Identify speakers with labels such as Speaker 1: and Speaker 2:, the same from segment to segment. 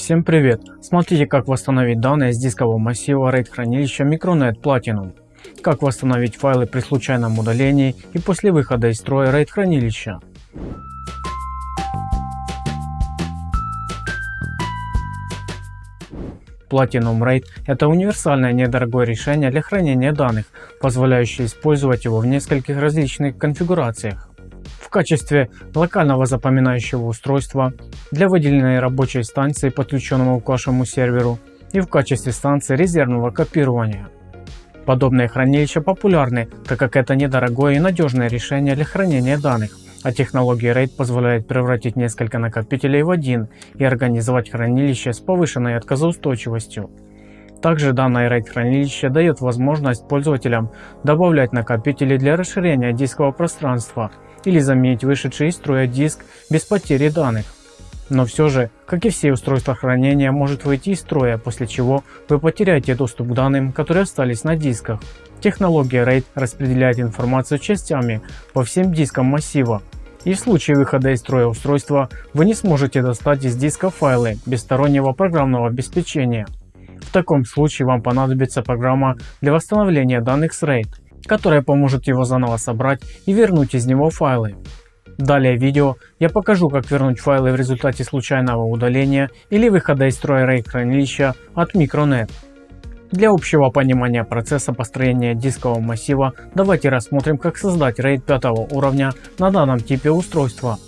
Speaker 1: Всем привет! Смотрите как восстановить данные с дискового массива RAID хранилища Micronet Platinum. Как восстановить файлы при случайном удалении и после выхода из строя RAID хранилища. Platinum RAID – это универсальное недорогое решение для хранения данных, позволяющее использовать его в нескольких различных конфигурациях в качестве локального запоминающего устройства для выделенной рабочей станции, подключенного к вашему серверу, и в качестве станции резервного копирования. Подобные хранилища популярны, так как это недорогое и надежное решение для хранения данных, а технология RAID позволяет превратить несколько накопителей в один и организовать хранилище с повышенной отказоустойчивостью. Также данное RAID хранилище дает возможность пользователям добавлять накопители для расширения дискового пространства или заменить вышедший из строя диск без потери данных. Но все же, как и все устройства хранения, может выйти из строя, после чего вы потеряете доступ к данным, которые остались на дисках. Технология RAID распределяет информацию частями по всем дискам массива. И в случае выхода из строя устройства вы не сможете достать из диска файлы без стороннего программного обеспечения. В таком случае вам понадобится программа для восстановления данных с RAID которая поможет его заново собрать и вернуть из него файлы. Далее в видео я покажу как вернуть файлы в результате случайного удаления или выхода из строя RAID хранилища от Micronet. Для общего понимания процесса построения дискового массива давайте рассмотрим как создать RAID 5 уровня на данном типе устройства.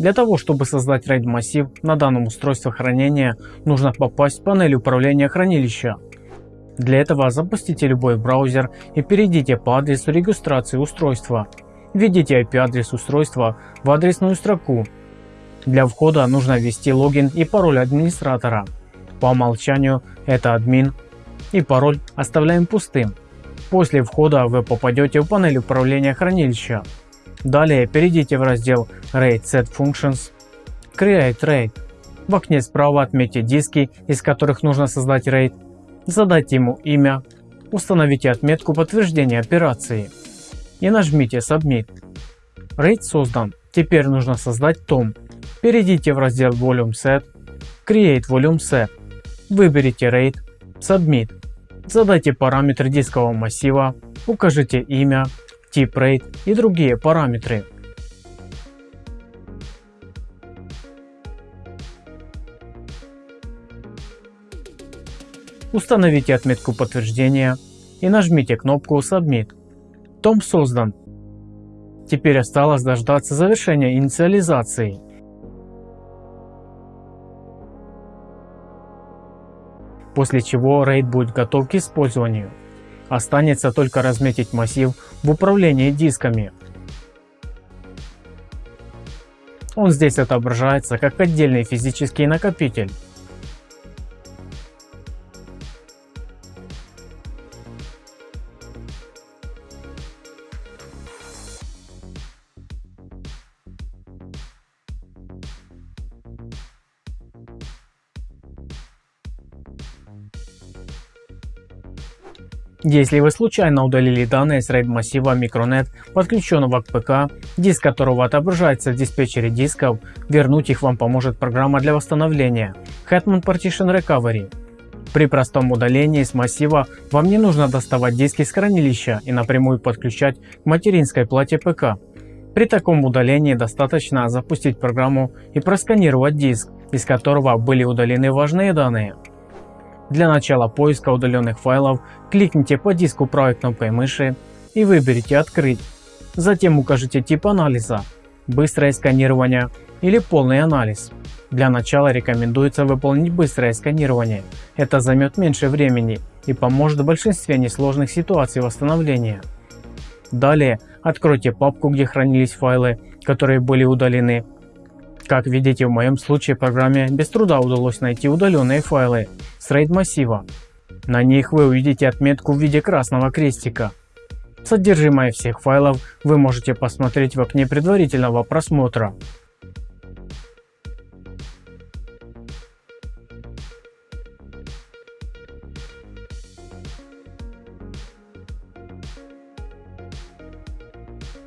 Speaker 1: Для того чтобы создать RAID массив на данном устройстве хранения нужно попасть в панель управления хранилища. Для этого запустите любой браузер и перейдите по адресу регистрации устройства. Введите IP-адрес устройства в адресную строку. Для входа нужно ввести логин и пароль администратора. По умолчанию это админ и пароль оставляем пустым. После входа вы попадете в панель управления хранилища. Далее перейдите в раздел RAID Set Functions, Create RAID. В окне справа отметьте диски, из которых нужно создать RAID задайте ему имя, установите отметку подтверждения операции и нажмите Submit. RAID создан. Теперь нужно создать том. Перейдите в раздел Volume Set, Create Volume Set, выберите RAID, Submit. Задайте параметры дискового массива, укажите имя, тип RAID и другие параметры. Установите отметку подтверждения и нажмите кнопку Submit. Том создан. Теперь осталось дождаться завершения инициализации. После чего RAID будет готов к использованию. Останется только разметить массив в управлении дисками. Он здесь отображается как отдельный физический накопитель. Если вы случайно удалили данные с RAID массива Micronet, подключенного к ПК, диск которого отображается в диспетчере дисков, вернуть их вам поможет программа для восстановления Hetman Partition Recovery. При простом удалении с массива вам не нужно доставать диски с хранилища и напрямую подключать к материнской плате ПК. При таком удалении достаточно запустить программу и просканировать диск, из которого были удалены важные данные. Для начала поиска удаленных файлов кликните по диску правой кнопкой мыши и выберите «Открыть». Затем укажите тип анализа – быстрое сканирование или полный анализ. Для начала рекомендуется выполнить быстрое сканирование. Это займет меньше времени и поможет в большинстве несложных ситуаций восстановления. Далее откройте папку, где хранились файлы, которые были удалены как видите в моем случае программе без труда удалось найти удаленные файлы с RAID массива. На них вы увидите отметку в виде красного крестика. Содержимое всех файлов вы можете посмотреть в окне предварительного просмотра.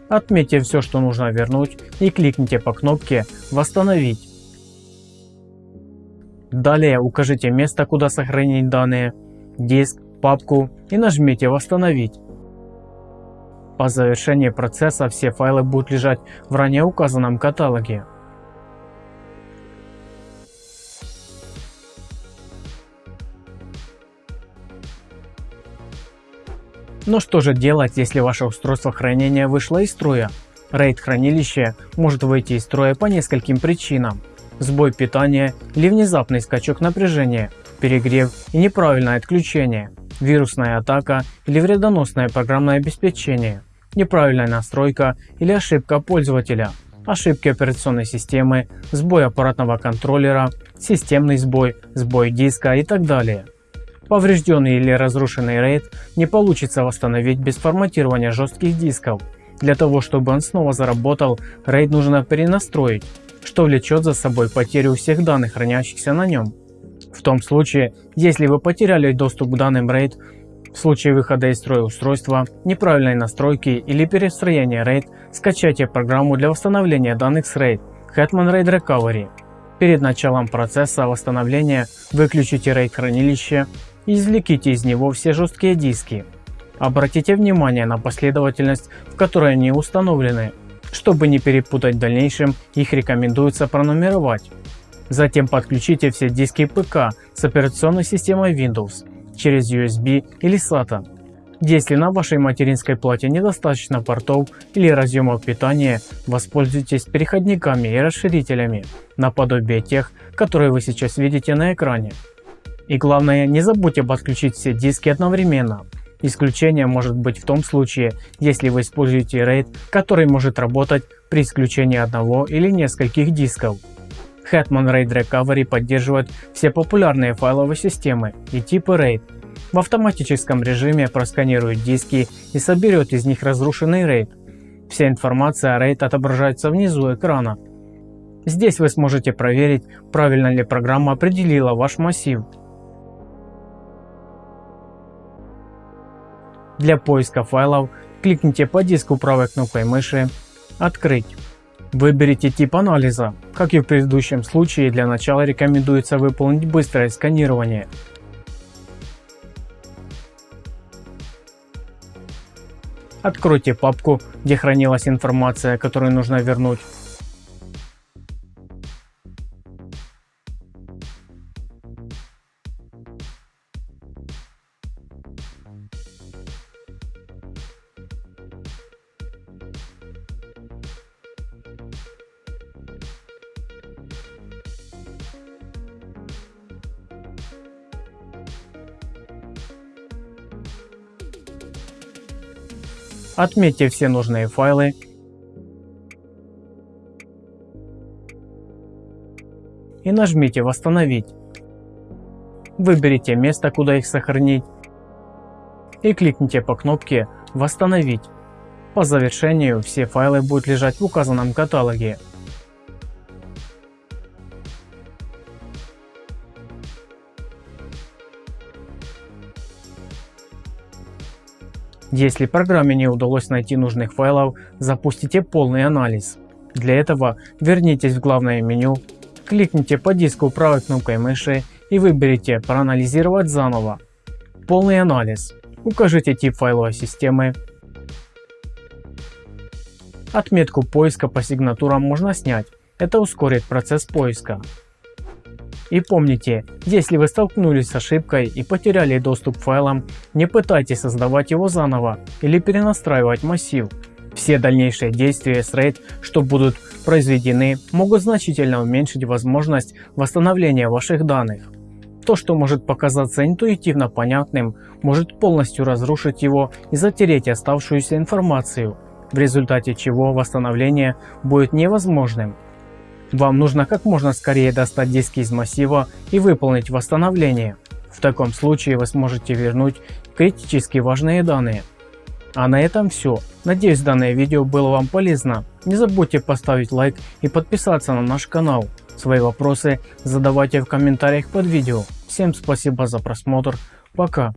Speaker 1: Отметьте все, что нужно вернуть и кликните по кнопке «Восстановить». Далее укажите место, куда сохранить данные, диск, папку и нажмите «Восстановить». По завершении процесса все файлы будут лежать в ранее указанном каталоге. Но что же делать, если ваше устройство хранения вышло из строя? RAID хранилище может выйти из строя по нескольким причинам. Сбой питания или внезапный скачок напряжения, перегрев и неправильное отключение, вирусная атака или вредоносное программное обеспечение, неправильная настройка или ошибка пользователя, ошибки операционной системы, сбой аппаратного контроллера, системный сбой, сбой диска и так далее. Поврежденный или разрушенный RAID не получится восстановить без форматирования жестких дисков. Для того чтобы он снова заработал, RAID нужно перенастроить, что влечет за собой потерю всех данных хранящихся на нем. В том случае, если вы потеряли доступ к данным RAID, в случае выхода из строя устройства, неправильной настройки или перестроения RAID, скачайте программу для восстановления данных с RAID Hetman RAID Recovery. Перед началом процесса восстановления выключите RAID хранилище Извлеките из него все жесткие диски. Обратите внимание на последовательность, в которой они установлены. Чтобы не перепутать в дальнейшем, их рекомендуется пронумеровать. Затем подключите все диски ПК с операционной системой Windows через USB или SATA. Если на вашей материнской плате недостаточно портов или разъемов питания, воспользуйтесь переходниками и расширителями, наподобие тех, которые вы сейчас видите на экране. И главное, не забудьте подключить все диски одновременно. Исключение может быть в том случае, если вы используете RAID, который может работать при исключении одного или нескольких дисков. Hetman RAID Recovery поддерживает все популярные файловые системы и типы RAID. В автоматическом режиме просканирует диски и соберет из них разрушенный RAID. Вся информация о RAID отображается внизу экрана. Здесь вы сможете проверить, правильно ли программа определила ваш массив. Для поиска файлов кликните по диску правой кнопкой мыши «Открыть». Выберите тип анализа. Как и в предыдущем случае, для начала рекомендуется выполнить быстрое сканирование. Откройте папку, где хранилась информация, которую нужно вернуть. Отметьте все нужные файлы. И нажмите «Восстановить». Выберите место, куда их сохранить. И кликните по кнопке «Восстановить». По завершению все файлы будут лежать в указанном каталоге. Если программе не удалось найти нужных файлов, запустите полный анализ. Для этого вернитесь в главное меню, кликните по диску правой кнопкой мыши и выберите «Проанализировать заново». Полный анализ. Укажите тип файловой системы. Отметку поиска по сигнатурам можно снять. Это ускорит процесс поиска. И помните, если вы столкнулись с ошибкой и потеряли доступ к файлам, не пытайтесь создавать его заново или перенастраивать массив. Все дальнейшие действия с RAID, что будут произведены, могут значительно уменьшить возможность восстановления ваших данных. То, что может показаться интуитивно понятным, может полностью разрушить его и затереть оставшуюся информацию, в результате чего восстановление будет невозможным. Вам нужно как можно скорее достать диски из массива и выполнить восстановление. В таком случае вы сможете вернуть критически важные данные. А на этом все. Надеюсь данное видео было вам полезно. Не забудьте поставить лайк и подписаться на наш канал. Свои вопросы задавайте в комментариях под видео. Всем спасибо за просмотр. Пока.